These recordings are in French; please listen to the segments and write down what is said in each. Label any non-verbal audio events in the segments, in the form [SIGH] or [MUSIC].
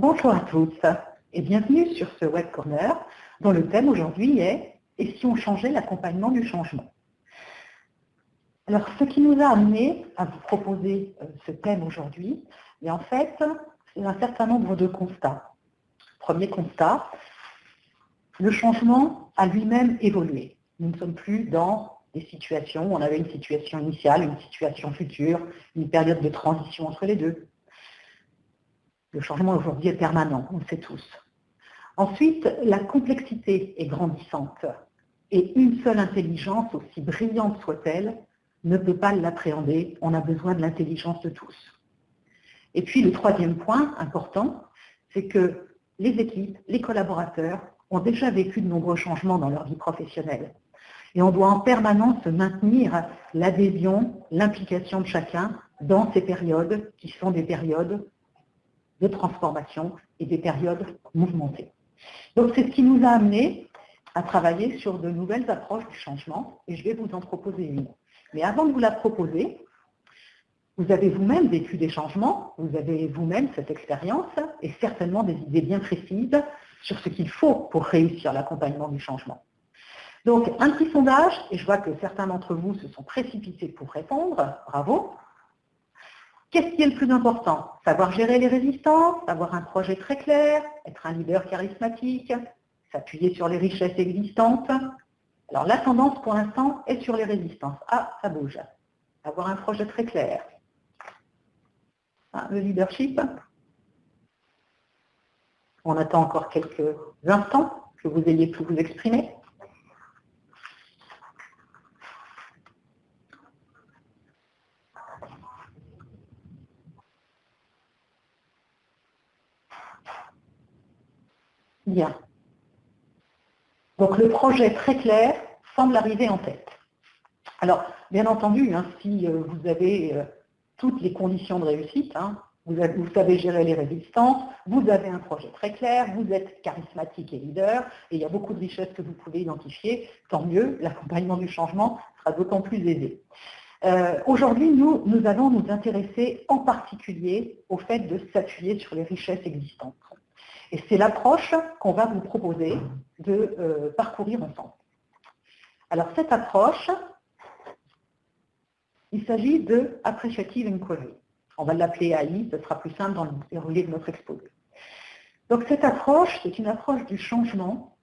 Bonjour à tous et bienvenue sur ce Web Corner dont le thème aujourd'hui est « Et si on changeait l'accompagnement du changement ?» Alors, ce qui nous a amené à vous proposer euh, ce thème aujourd'hui, en fait, c'est un certain nombre de constats. Premier constat, le changement a lui-même évolué. Nous ne sommes plus dans des situations où on avait une situation initiale, une situation future, une période de transition entre les deux. Le changement aujourd'hui est permanent, on le sait tous. Ensuite, la complexité est grandissante et une seule intelligence, aussi brillante soit-elle, ne peut pas l'appréhender. On a besoin de l'intelligence de tous. Et puis le troisième point important, c'est que les équipes, les collaborateurs ont déjà vécu de nombreux changements dans leur vie professionnelle. Et on doit en permanence maintenir l'adhésion, l'implication de chacun dans ces périodes qui sont des périodes de transformation et des périodes mouvementées. Donc c'est ce qui nous a amené à travailler sur de nouvelles approches du changement, et je vais vous en proposer une. Mais avant de vous la proposer, vous avez vous-même vécu des changements, vous avez vous-même cette expérience, et certainement des idées bien précises sur ce qu'il faut pour réussir l'accompagnement du changement. Donc, un petit sondage, et je vois que certains d'entre vous se sont précipités pour répondre, bravo. Qu'est-ce qui est le plus important? Savoir gérer les résistances, avoir un projet très clair, être un leader charismatique, s'appuyer sur les richesses existantes. Alors la tendance pour l'instant est sur les résistances. Ah, ça bouge. Avoir un projet très clair. Ah, le leadership. On attend encore quelques instants que vous ayez pu vous exprimer. Bien. Donc le projet très clair semble arriver en tête. Alors, bien entendu, hein, si euh, vous avez euh, toutes les conditions de réussite, hein, vous, savez gérer les résistances, vous avez un projet très clair, vous êtes charismatique et leader, et il y a beaucoup de richesses que vous pouvez identifier, tant mieux, l'accompagnement du changement sera d'autant plus aisé. Euh, aujourd'hui, nous, nous allons nous intéresser en particulier au fait de s'appuyer sur les richesses existantes. Et c'est l'approche qu'on va vous proposer de euh, parcourir ensemble. Alors cette approche, il s'agit de Appreciative Inquiry. On va l'appeler AI, ce sera plus simple dans le déroulé de notre exposé. Donc cette approche, c'est une approche du changement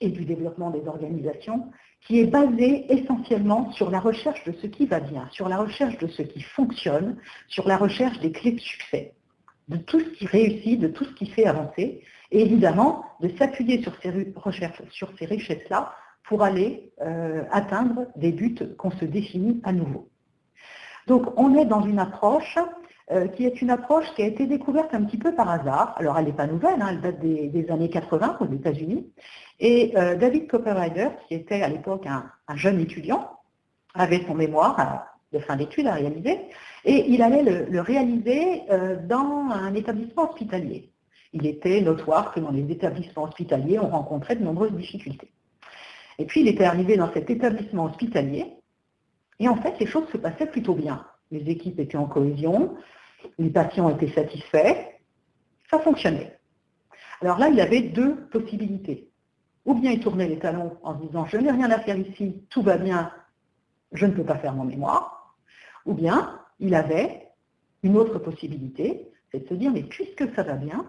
et du développement des organisations qui est basée essentiellement sur la recherche de ce qui va bien, sur la recherche de ce qui fonctionne, sur la recherche des clés de succès de tout ce qui réussit, de tout ce qui fait avancer, et évidemment de s'appuyer sur ces recherches, sur ces richesses-là, pour aller euh, atteindre des buts qu'on se définit à nouveau. Donc on est dans une approche euh, qui est une approche qui a été découverte un petit peu par hasard. Alors elle n'est pas nouvelle, hein, elle date des, années 80 aux États-Unis. Et euh, David Copperrider, qui était à l'époque un, jeune étudiant, avait son mémoire de fin d'études à réaliser, et il allait le, réaliser euh, dans un établissement hospitalier. Il était notoire que dans les établissements hospitaliers, on rencontrait de nombreuses difficultés. Et puis il était arrivé dans cet établissement hospitalier, et en fait les choses se passaient plutôt bien. Les équipes étaient en cohésion, les patients étaient satisfaits, ça fonctionnait. Alors là, il avait deux possibilités. Ou bien il tournait les talons en se disant « je n'ai rien à faire ici, tout va bien, je ne peux pas faire mon mémoire », ou bien, il avait une autre possibilité, c'est de se dire, mais puisque ça va bien,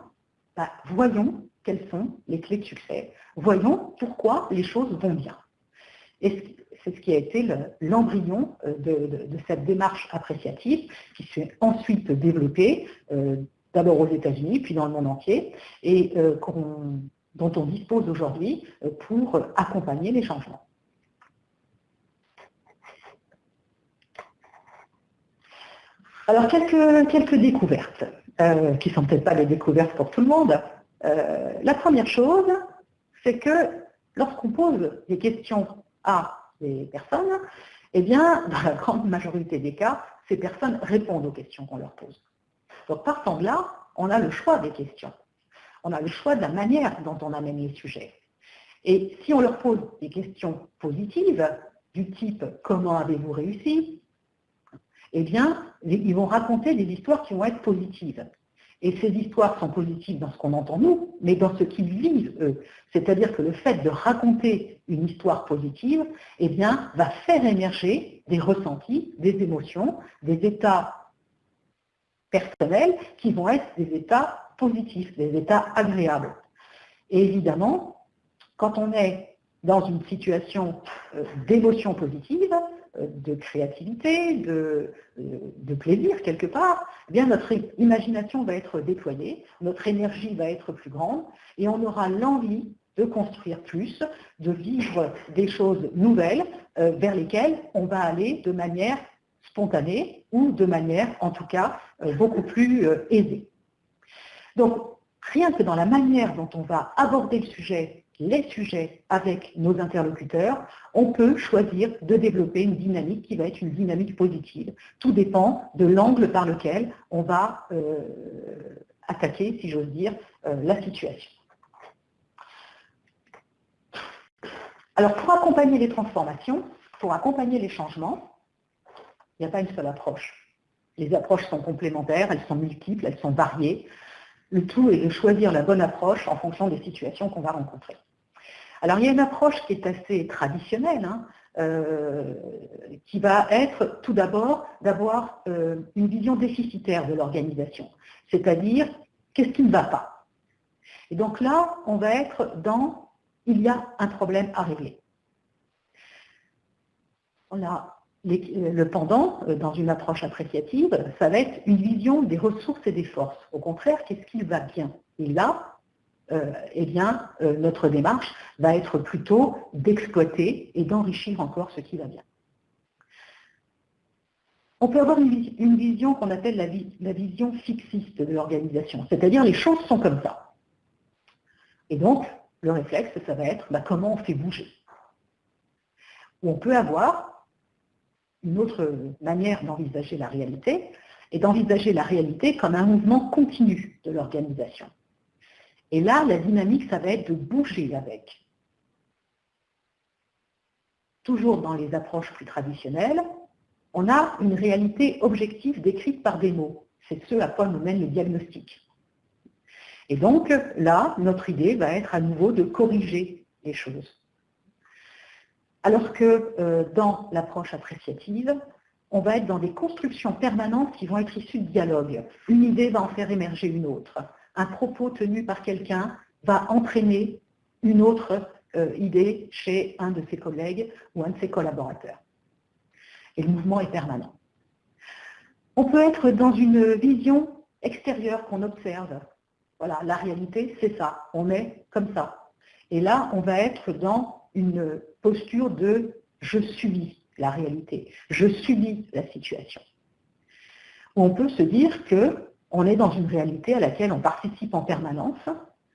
bah, voyons quelles sont les clés de succès, voyons pourquoi les choses vont bien. Et c'est ce qui a été l'embryon euh, de, cette démarche appréciative qui s'est ensuite développée, euh, d'abord aux États-Unis, puis dans le monde entier, et euh, dont on dispose aujourd'hui pour accompagner les changements. Alors, quelques, quelques découvertes, euh, qui ne sont peut-être pas des découvertes pour tout le monde. Euh, la première chose, c'est que lorsqu'on pose des questions à des personnes, eh bien, dans la grande majorité des cas, ces personnes répondent aux questions qu'on leur pose. Donc, partant de là, on a le choix des questions. On a le choix de la manière dont on amène les sujets. Et si on leur pose des questions positives, du type « Comment avez-vous réussi ?», eh bien, ils vont raconter des histoires qui vont être positives. Et ces histoires sont positives dans ce qu'on entend nous, mais dans ce qu'ils vivent eux. C'est-à-dire que le fait de raconter une histoire positive, eh bien, va faire émerger des ressentis, des émotions, des états personnels qui vont être des états positifs, des états agréables. Et évidemment, quand on est dans une situation euh, d'émotion positive, de créativité, de, euh, plaisir quelque part, eh bien notre imagination va être déployée, notre énergie va être plus grande et on aura l'envie de construire plus, de vivre des choses nouvelles vers lesquelles on va aller de manière spontanée ou de manière en tout cas beaucoup plus aisée. Donc rien que dans la manière dont on va aborder le sujet les sujets avec nos interlocuteurs, on peut choisir de développer une dynamique qui va être une dynamique positive. Tout dépend de l'angle par lequel on va euh, attaquer, si j'ose dire, euh, la situation. Alors pour accompagner les transformations, pour accompagner les changements, il n'y a pas une seule approche. Les approches sont complémentaires, elles sont multiples, elles sont variées. Le tout est de choisir la bonne approche en fonction des situations qu'on va rencontrer. Alors il y a une approche qui est assez traditionnelle, hein, euh, qui va être tout d'abord d'avoir euh, une vision déficitaire de l'organisation, c'est-à-dire qu'est-ce qui ne va pas? Et donc là, on va être dans il y a un problème à régler. Le pendant, euh, dans une approche appréciative, ça va être une vision des ressources et des forces. Au contraire, qu'est-ce qui va bien? Et là, euh, eh bien, euh, notre démarche va être plutôt d'exploiter et d'enrichir encore ce qui va bien. On peut avoir une, vision qu'on appelle la, vision fixiste de l'organisation, c'est-à-dire les choses sont comme ça. Et donc, le réflexe, ça va être bah, comment on fait bouger? Ou on peut avoir une autre manière d'envisager la réalité, et d'envisager la réalité comme un mouvement continu de l'organisation. Et là, la dynamique, ça va être de bouger avec. Toujours dans les approches plus traditionnelles, on a une réalité objective décrite par des mots. C'est ce à quoi nous mène le diagnostic. Et donc, là, notre idée va être à nouveau de corriger les choses. Alors que euh, dans l'approche appréciative, on va être dans des constructions permanentes qui vont être issues de dialogue. Une idée va en faire émerger une autre un propos tenu par quelqu'un va entraîner une autre euh, idée chez un de ses collègues ou un de ses collaborateurs. Et le mouvement est permanent. On peut être dans une vision extérieure qu'on observe. Voilà, la réalité, c'est ça. On est comme ça. Et là, on va être dans une posture de « je subis la réalité, je subis la situation ». On peut se dire que on est dans une réalité à laquelle on participe en permanence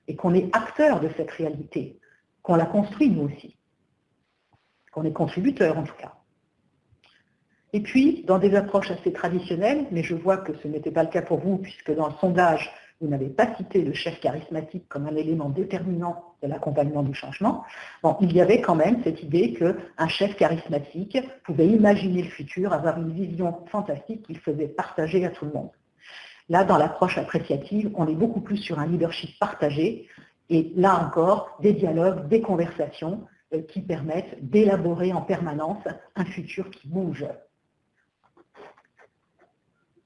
et qu'on est acteur de cette réalité, qu'on la construit nous aussi, qu'on est contributeur en tout cas. Et puis, dans des approches assez traditionnelles, mais je vois que ce n'était pas le cas pour vous, puisque dans le sondage, vous n'avez pas cité le chef charismatique comme un élément déterminant de l'accompagnement du changement, bon, il y avait quand même cette idée qu'un chef charismatique pouvait imaginer le futur, avoir une vision fantastique qu'il faisait partager à tout le monde. Là, dans l'approche appréciative, on est beaucoup plus sur un leadership partagé, et là encore, des dialogues, des conversations euh, qui permettent d'élaborer en permanence un futur qui bouge.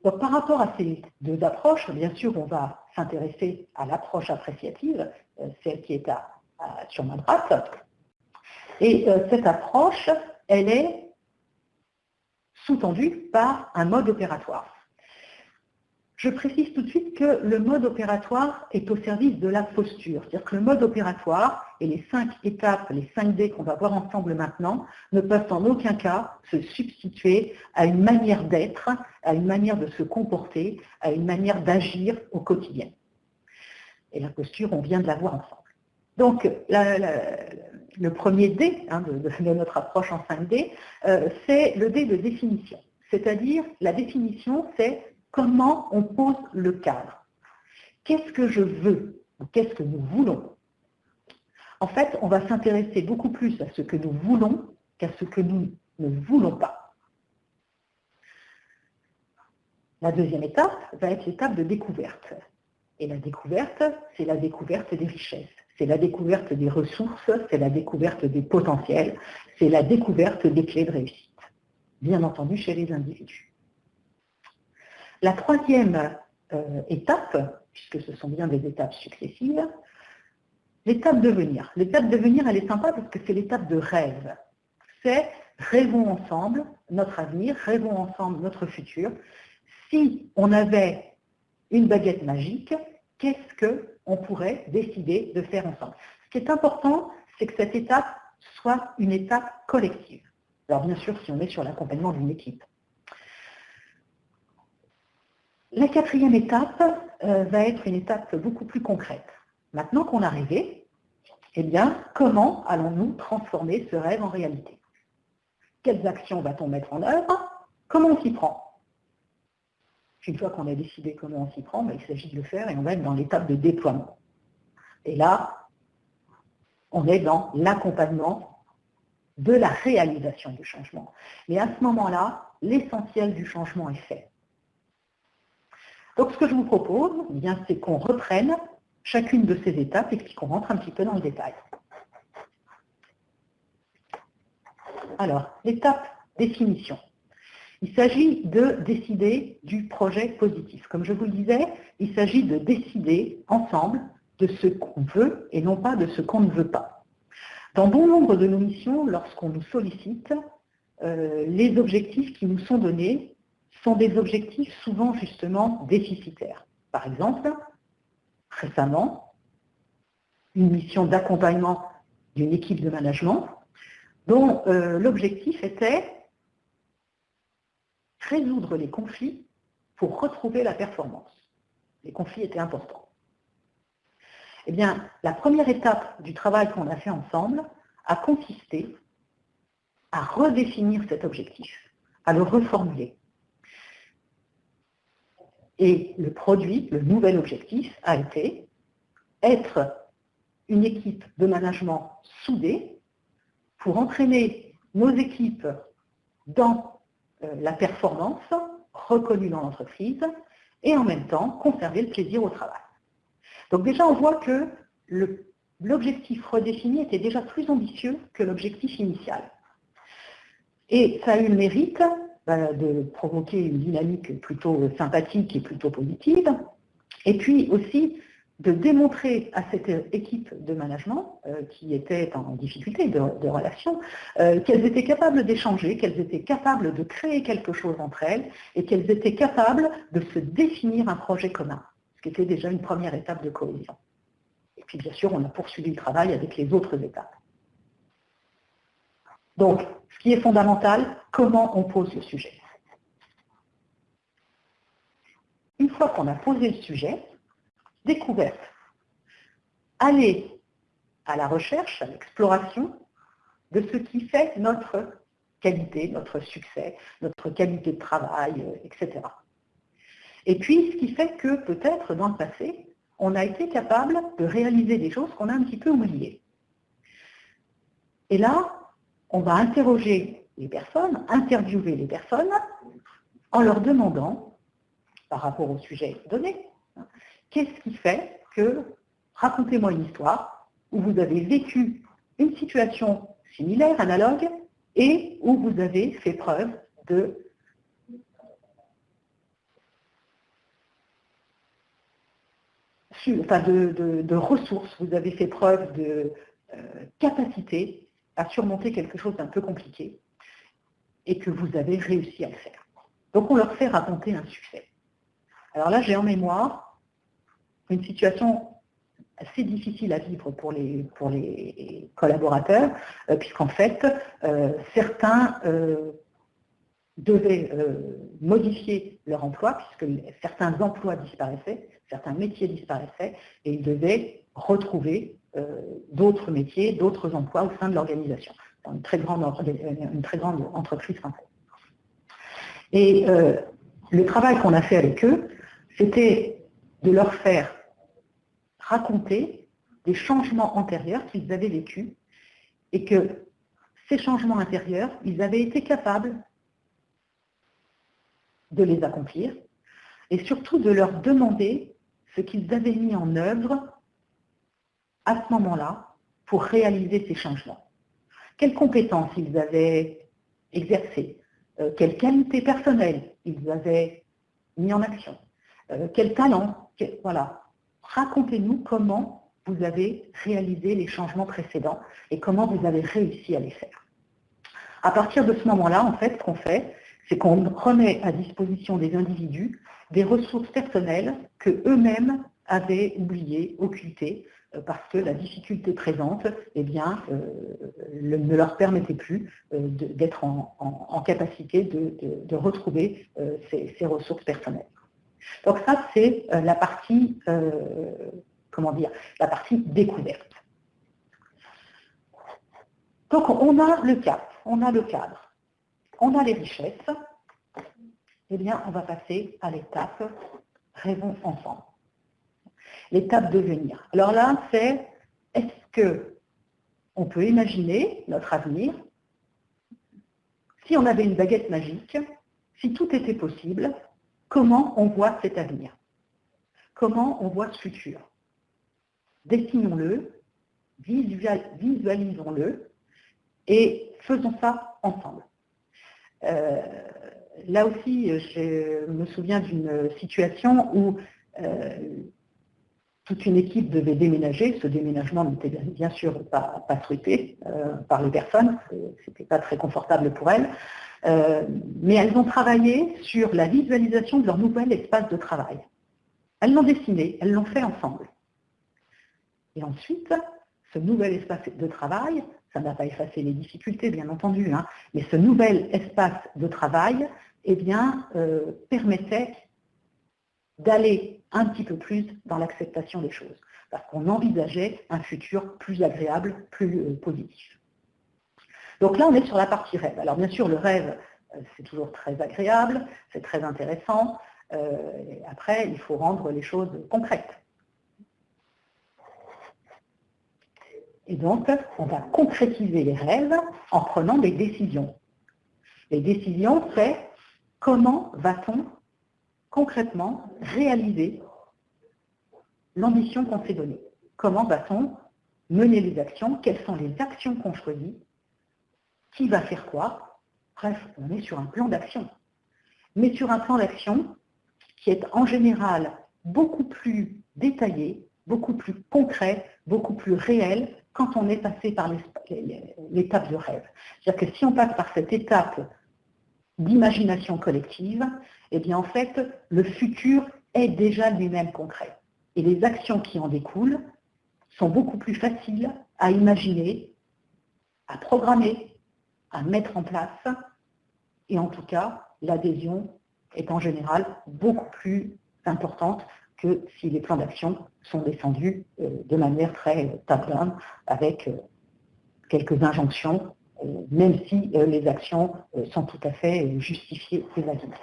Donc, par rapport à ces deux approches, bien sûr, on va s'intéresser à l'approche appréciative, euh, celle qui est sur ma droite. Et euh, cette approche, elle est sous-tendue par un mode opératoire. Je précise tout de suite que le mode opératoire est au service de la posture. C'est-à-dire que le mode opératoire et les cinq étapes, les cinq D qu'on va voir ensemble maintenant, ne peuvent en aucun cas se substituer à une manière d'être, à une manière de se comporter, à une manière d'agir au quotidien. Et la posture, on vient de la voir ensemble. Donc, le premier D hein, de, notre approche en 5D, euh, c'est le D de définition. C'est-à-dire, la définition, c'est comment on pose le cadre? Qu'est-ce que je veux Qu'est-ce que nous voulons? En fait, on va s'intéresser beaucoup plus à ce que nous voulons qu'à ce que nous ne voulons pas. La deuxième étape va être l'étape de découverte. Et la découverte, c'est la découverte des richesses, c'est la découverte des ressources, c'est la découverte des potentiels, c'est la découverte des clés de réussite, bien entendu chez les individus. La troisième euh, étape, puisque ce sont bien des étapes successives, l'étape de venir. L'étape de venir, elle est sympa parce que c'est l'étape de rêve. C'est rêvons ensemble notre avenir, rêvons ensemble notre futur. Si on avait une baguette magique, qu'est-ce qu'on pourrait décider de faire ensemble? Ce qui est important, c'est que cette étape soit une étape collective. Alors bien sûr, si on est sur l'accompagnement d'une équipe. La quatrième étape euh, va être une étape beaucoup plus concrète. Maintenant qu'on a rêvé, eh bien, comment allons-nous transformer ce rêve en réalité? Quelles actions va-t-on mettre en œuvre? Comment on s'y prend? Une fois qu'on a décidé comment on s'y prend, ben, il s'agit de le faire et on va être dans l'étape de déploiement. Et là, on est dans l'accompagnement de la réalisation du changement. Mais à ce moment-là, l'essentiel du changement est fait. Donc ce que je vous propose, eh c'est qu'on reprenne chacune de ces étapes et qu'on rentre un petit peu dans le détail. Alors, l'étape définition. Il s'agit de décider du projet positif. Comme je vous le disais, il s'agit de décider ensemble de ce qu'on veut et non pas de ce qu'on ne veut pas. Dans bon nombre de nos missions, lorsqu'on nous sollicite, euh, les objectifs qui nous sont donnés sont des objectifs souvent justement déficitaires. Par exemple, récemment, une mission d'accompagnement d'une équipe de management dont euh, l'objectif était résoudre les conflits pour retrouver la performance. Les conflits étaient importants. Eh bien, la première étape du travail qu'on a fait ensemble a consisté à redéfinir cet objectif, à le reformuler. Et le produit, le nouvel objectif, a été être une équipe de management soudée pour entraîner nos équipes dans euh, la performance reconnue dans l'entreprise et en même temps conserver le plaisir au travail. Donc déjà, on voit que l'objectif redéfini était déjà plus ambitieux que l'objectif initial. Et ça a eu le mérite de provoquer une dynamique plutôt sympathique et plutôt positive, et puis aussi de démontrer à cette équipe de management euh, qui était en difficulté de, relation euh, qu'elles étaient capables d'échanger, qu'elles étaient capables de créer quelque chose entre elles et qu'elles étaient capables de se définir un projet commun, ce qui était déjà une première étape de cohésion. Et puis bien sûr, on a poursuivi le travail avec les autres étapes. Donc, ce qui est fondamental, comment on pose le sujet. Une fois qu'on a posé le sujet, découverte. Aller à la recherche, à l'exploration de ce qui fait notre qualité, notre succès, notre qualité de travail, euh, etc. Et puis, ce qui fait que peut-être dans le passé, on a été capable de réaliser des choses qu'on a un petit peu oubliées. Et là, on va interroger les personnes, interviewer les personnes, en leur demandant, par rapport au sujet donné, Qu'est-ce qui fait que, racontez-moi une histoire où vous avez vécu une situation similaire, analogue, et où vous avez fait preuve de de, ressources, vous avez fait preuve de euh, capacité à surmonter quelque chose d'un peu compliqué et que vous avez réussi à le faire. Donc on leur fait raconter un succès. Alors là, j'ai en mémoire une situation assez difficile à vivre pour les, collaborateurs, euh, puisqu'en fait, euh, certains euh, devaient modifier leur emploi, puisque certains emplois disparaissaient, certains métiers disparaissaient, et ils devaient retrouver d'autres métiers, d'autres emplois au sein de l'organisation, dans une très grande, grande entreprise française. Et le travail qu'on a fait avec eux, c'était de leur faire raconter des changements antérieurs qu'ils avaient vécus et que ces changements intérieurs, ils avaient été capables de les accomplir et surtout de leur demander ce qu'ils avaient mis en œuvre à ce moment-là pour réaliser ces changements. Quelles compétences ils avaient exercées, euh, quelles qualités personnelles ils avaient mis en action, euh, quels talents, voilà. Racontez-nous comment vous avez réalisé les changements précédents et comment vous avez réussi à les faire. À partir de ce moment-là, en fait, ce qu'on fait, c'est qu'on remet à disposition des individus des ressources personnelles que eux-mêmes avaient oubliées, occultées, euh, parce que la difficulté présente eh bien, euh, ne leur permettait plus euh, d'être en, capacité de, retrouver ces, ressources personnelles. Donc ça, c'est la partie, comment dire, la partie découverte. Donc on a le cap, on a le cadre, on a les richesses, eh bien, on va passer à l'étape rêvons ensemble. L'étape devenir. Alors là, c'est est-ce que on peut imaginer notre avenir? Si on avait une baguette magique, si tout était possible, comment on voit cet avenir? Comment on voit ce futur? Dessinons-le, visualisons-le et faisons ça ensemble. Euh, là aussi, je me souviens d'une situation où euh, toute une équipe devait déménager. Ce déménagement n'était bien sûr pas, pas euh, par les personnes, c'était pas très confortable pour elles. mais elles ont travaillé sur la visualisation de leur nouvel espace de travail. Elles l'ont dessiné, elles l'ont fait ensemble. Et ensuite, ce nouvel espace de travail, ça n'a pas effacé les difficultés, bien entendu, hein, mais ce nouvel espace de travail eh bien, euh, permettait d'aller un petit peu plus dans l'acceptation des choses, parce qu'on envisageait un futur plus agréable, plus euh, positif. Donc là, on est sur la partie rêve. Alors bien sûr, le rêve, euh, c'est toujours très agréable, c'est très intéressant. après, il faut rendre les choses concrètes. Et donc, on va concrétiser les rêves en prenant des décisions. Les décisions, c'est comment va-t-on concrètement réaliser l'ambition qu'on s'est donnée? Comment va-t-on mener les actions? Quelles sont les actions qu'on choisit? Qui va faire quoi? Bref, on est sur un plan d'action. Mais sur un plan d'action qui est en général beaucoup plus détaillé, beaucoup plus concret, beaucoup plus réel quand on est passé par l'étape de rêve. C'est-à-dire que si on passe par cette étape d'imagination collective, eh bien en fait, le futur est déjà lui-même concret. Et les actions qui en découlent sont beaucoup plus faciles à imaginer, à programmer, à mettre en place. Et en tout cas, l'adhésion est en général beaucoup plus importante que si les plans d'action sont descendus euh, de manière très top-down avec euh, quelques injonctions, euh, même si les actions sont tout à fait justifiées et valides.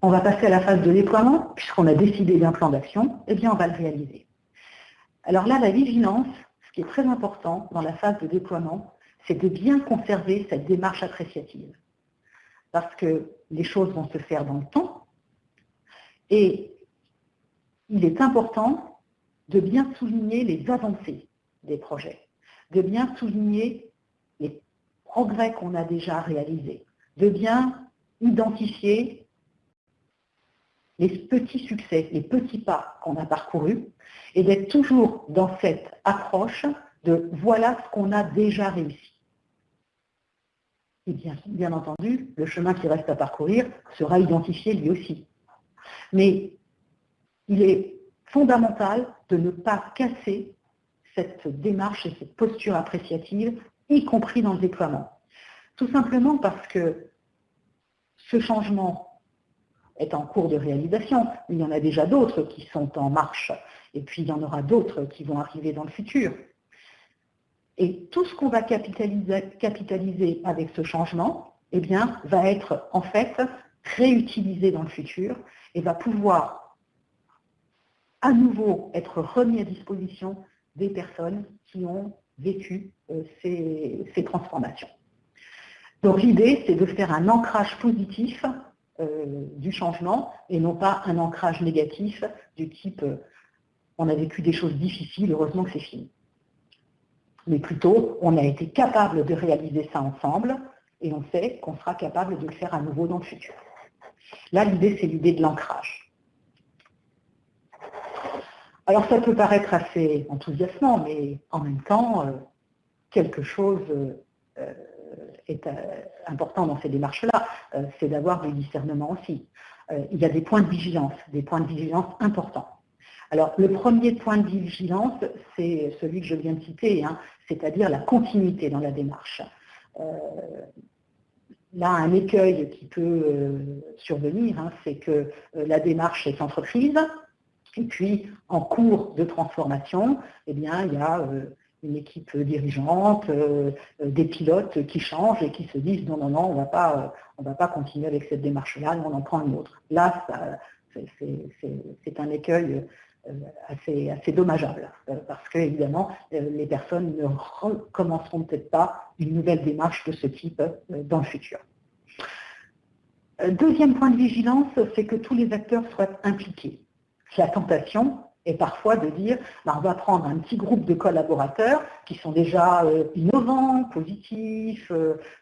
On va passer à la phase de déploiement, puisqu'on a décidé d'un plan d'action, eh bien on va le réaliser. Alors là, la vigilance, ce qui est très important dans la phase de déploiement, c'est de bien conserver cette démarche appréciative parce que les choses vont se faire dans le temps. Et il est important de bien souligner les avancées des projets, de bien souligner les progrès qu'on a déjà réalisés, de bien identifier les petits succès, les petits pas qu'on a parcourus, et d'être toujours dans cette approche de voilà ce qu'on a déjà réussi. Et bien, entendu, le chemin qui reste à parcourir sera identifié lui aussi. Mais il est fondamental de ne pas casser cette démarche et cette posture appréciative, y compris dans le déploiement. Tout simplement parce que ce changement est en cours de réalisation. Il y en a déjà d'autres qui sont en marche, et puis il y en aura d'autres qui vont arriver dans le futur. Et tout ce qu'on va capitaliser, avec ce changement, eh bien, va être en fait réutilisé dans le futur et va pouvoir à nouveau être remis à disposition des personnes qui ont vécu euh, ces, transformations. Donc l'idée, c'est de faire un ancrage positif du changement et non pas un ancrage négatif du type on a vécu des choses difficiles, heureusement que c'est fini. Mais plutôt, on a été capable de réaliser ça ensemble et on sait qu'on sera capable de le faire à nouveau dans le futur. Là, l'idée, c'est l'idée de l'ancrage. Alors, ça peut paraître assez enthousiasmant, mais en même temps, euh, quelque chose euh, est euh, important dans ces démarches-là, c'est d'avoir du discernement aussi. il y a des points de vigilance, des points de vigilance importants. Alors, le premier point de vigilance, c'est celui que je viens de citer, hein, c'est-à-dire la continuité dans la démarche. Euh, là, un écueil qui peut euh, survenir, hein, c'est que euh, la démarche est entreprise, et puis en cours de transformation, eh bien, il y a une équipe dirigeante, des pilotes qui changent et qui se disent non, non, non, on ne va pas continuer avec cette démarche-là, on en prend une autre. Là, c'est un écueil assez, assez dommageable, euh, parce que évidemment, euh, les personnes ne recommenceront peut-être pas une nouvelle démarche de ce type dans le futur. Deuxième point de vigilance, c'est que tous les acteurs soient impliqués. La tentation est parfois de dire, ben, on va prendre un petit groupe de collaborateurs qui sont déjà innovants, positifs,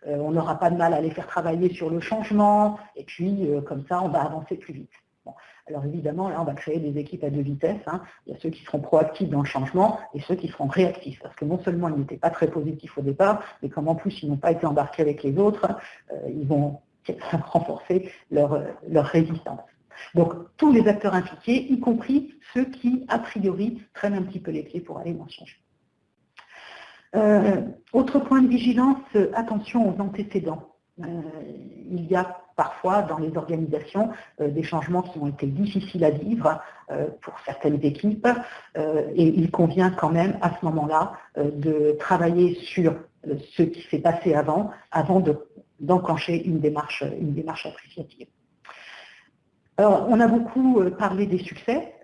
on n'aura pas de mal à les faire travailler sur le changement, et puis comme ça, on va avancer plus vite. Alors évidemment, là, on va créer des équipes à deux vitesses. Hein. Il y a ceux qui seront proactifs dans le changement et ceux qui seront réactifs. Parce que non seulement ils n'étaient pas très positifs au départ, mais comme en plus ils n'ont pas été embarqués avec les autres, euh, ils vont [LAUGHS] renforcer leur, résistance. Donc tous les acteurs impliqués, y compris ceux qui, a priori, prennent un petit peu les clés pour aller dans le changement. Euh, autre point de vigilance, attention aux antécédents. Euh, il y a parfois dans les organisations euh, des changements qui ont été difficiles à vivre euh, pour certaines équipes et il convient quand même à ce moment-là de travailler sur ce qui s'est passé avant, avant d'enclencher une, démarche, une démarche appréciative. Alors, on a beaucoup parlé des succès,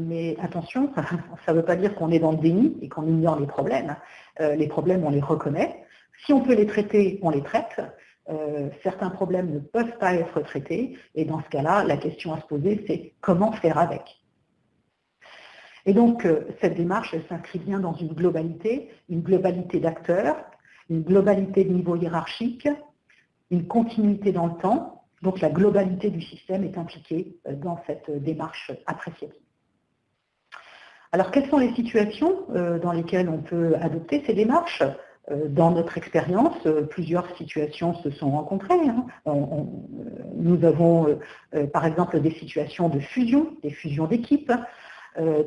mais attention, [LAUGHS] ça ne veut pas dire qu'on est dans le déni et qu'on ignore les problèmes. les problèmes, on les reconnaît. Si on peut les traiter, on les traite. Euh, certains problèmes ne peuvent pas être traités, et dans ce cas-là, la question à se poser, c'est comment faire avec. Et donc, euh, cette démarche, elle s'inscrit bien dans une globalité, une globalité d'acteurs, une globalité de niveau hiérarchique, une continuité dans le temps, donc la globalité du système est impliquée euh, dans cette démarche appréciative. Alors, quelles sont les situations dans lesquelles on peut adopter ces démarches? Dans notre expérience, euh, plusieurs situations se sont rencontrées. Hein. nous avons euh, par exemple des situations de fusion, des fusions d'équipes,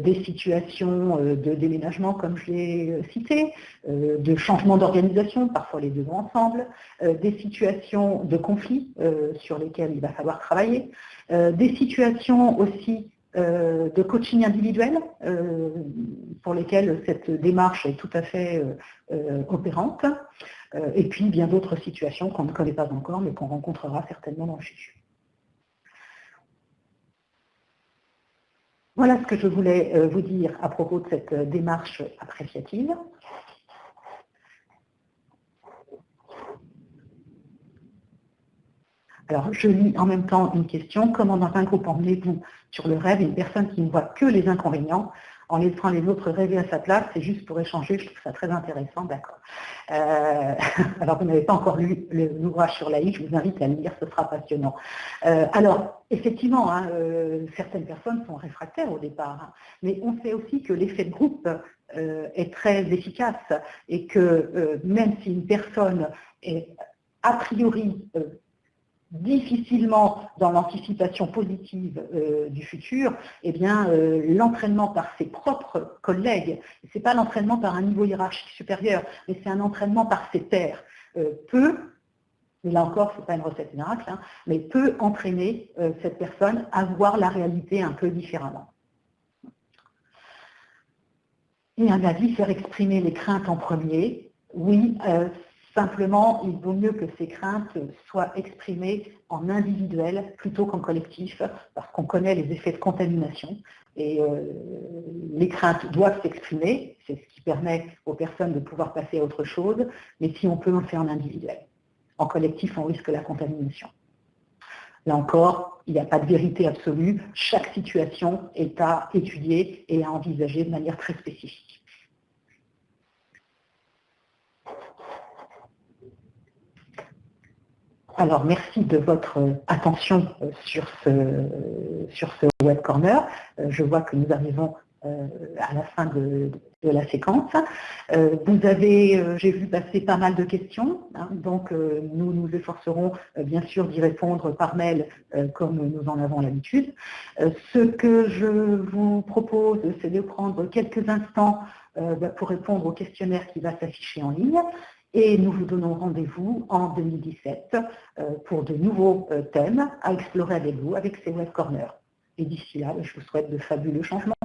des situations de déménagement comme je l'ai cité, de changement d'organisation, parfois les deux ensemble, des situations de conflit sur lesquelles il va falloir travailler, des situations aussi euh, de coaching individuel euh, pour lesquels cette démarche est tout à fait euh, opérante, et puis bien d'autres situations qu'on ne connaît pas encore, mais qu'on rencontrera certainement dans le futur. Voilà ce que je voulais vous dire à propos de cette démarche appréciative. Alors, je lis en même temps une question. Comment dans un groupe emmenez-vous sur le rêve une personne qui ne voit que les inconvénients en laissant les autres rêver à sa place, c'est juste pour échanger, je trouve ça très intéressant, d'accord. Euh, [LAUGHS] alors, vous n'avez pas encore lu l'ouvrage sur l'AI, je vous invite à le lire, ce sera passionnant. Euh, alors, effectivement, hein, euh, certaines personnes sont réfractaires au départ, hein, mais on sait aussi que l'effet de groupe est très efficace et que même si une personne est a priori difficilement dans l'anticipation positive euh, du futur, eh bien, euh, l'entraînement par ses propres collègues, ce n'est pas l'entraînement par un niveau hiérarchique supérieur, mais c'est un entraînement par ses pairs, euh, peut, et là encore, ce n'est pas une recette miracle, hein, mais peut entraîner cette personne à voir la réalité un peu différemment. Et un avis, faire exprimer les craintes en premier. Oui, Simplement, il vaut mieux que ces craintes soient exprimées en individuel plutôt qu'en collectif, parce qu'on connaît les effets de contamination. Et euh, les craintes doivent s'exprimer, c'est ce qui permet aux personnes de pouvoir passer à autre chose, mais si on peut, on fait en individuel. En collectif, on risque la contamination. Là encore, il n'y a pas de vérité absolue. Chaque situation est à étudier et à envisager de manière très spécifique. Alors, merci de votre attention euh, sur ce, sur ce Web Corner. Euh, je vois que nous arrivons euh, à la fin de, la séquence. Vous avez, j'ai vu passer pas mal de questions, hein, donc nous nous efforcerons bien sûr d'y répondre par mail comme nous en avons l'habitude. Ce que je vous propose, c'est de prendre quelques instants bah, pour répondre au questionnaire qui va s'afficher en ligne et nous vous donnons rendez-vous en 2017 pour de nouveaux thèmes à explorer avec vous avec ces Web Corners. Et d'ici là, je vous souhaite de fabuleux changements.